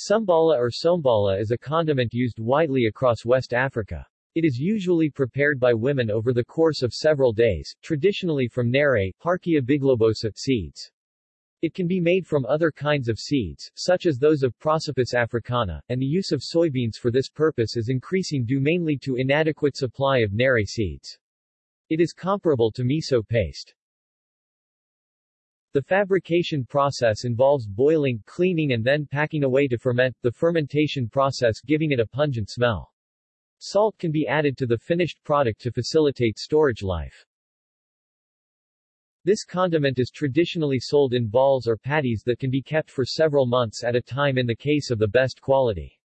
Sumbala or sombala is a condiment used widely across West Africa. It is usually prepared by women over the course of several days, traditionally from nere, Parkia biglobosa, seeds. It can be made from other kinds of seeds, such as those of Prosopis africana, and the use of soybeans for this purpose is increasing due mainly to inadequate supply of nere seeds. It is comparable to miso paste. The fabrication process involves boiling, cleaning and then packing away to ferment, the fermentation process giving it a pungent smell. Salt can be added to the finished product to facilitate storage life. This condiment is traditionally sold in balls or patties that can be kept for several months at a time in the case of the best quality.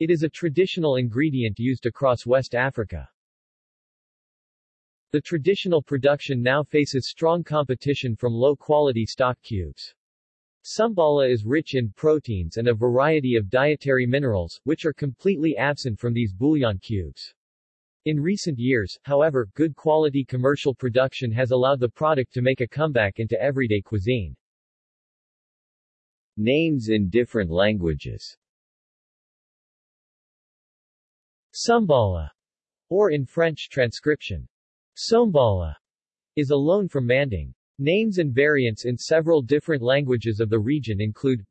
It is a traditional ingredient used across West Africa. The traditional production now faces strong competition from low-quality stock cubes. Sambala is rich in proteins and a variety of dietary minerals, which are completely absent from these bouillon cubes. In recent years, however, good quality commercial production has allowed the product to make a comeback into everyday cuisine. Names in different languages Sambala, or in French transcription, Sombala is a loan from Manding. Names and variants in several different languages of the region include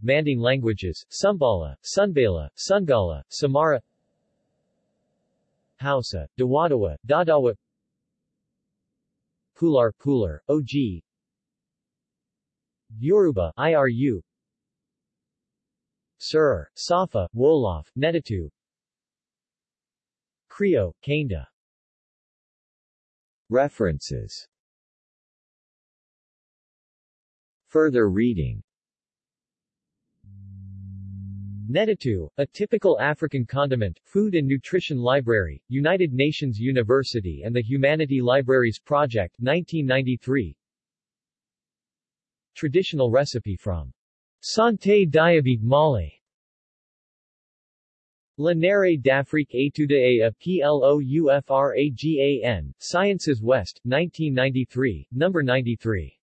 Manding languages, Sumbala, Sunbala, Sungala, Samara Hausa, Dawadawa, Dadawa Pular, Pular, OG Yoruba, IRU Sir, Safa, Wolof, Netatu Krio, Kanda References. Further reading. Netatu, a typical African condiment, Food and Nutrition Library, United Nations University and the Humanity Libraries Project, 1993 Traditional recipe from Santé Diabète Mali La d'Afrique étude à PLOUFRAGAN, Sciences West, 1993, No. 93.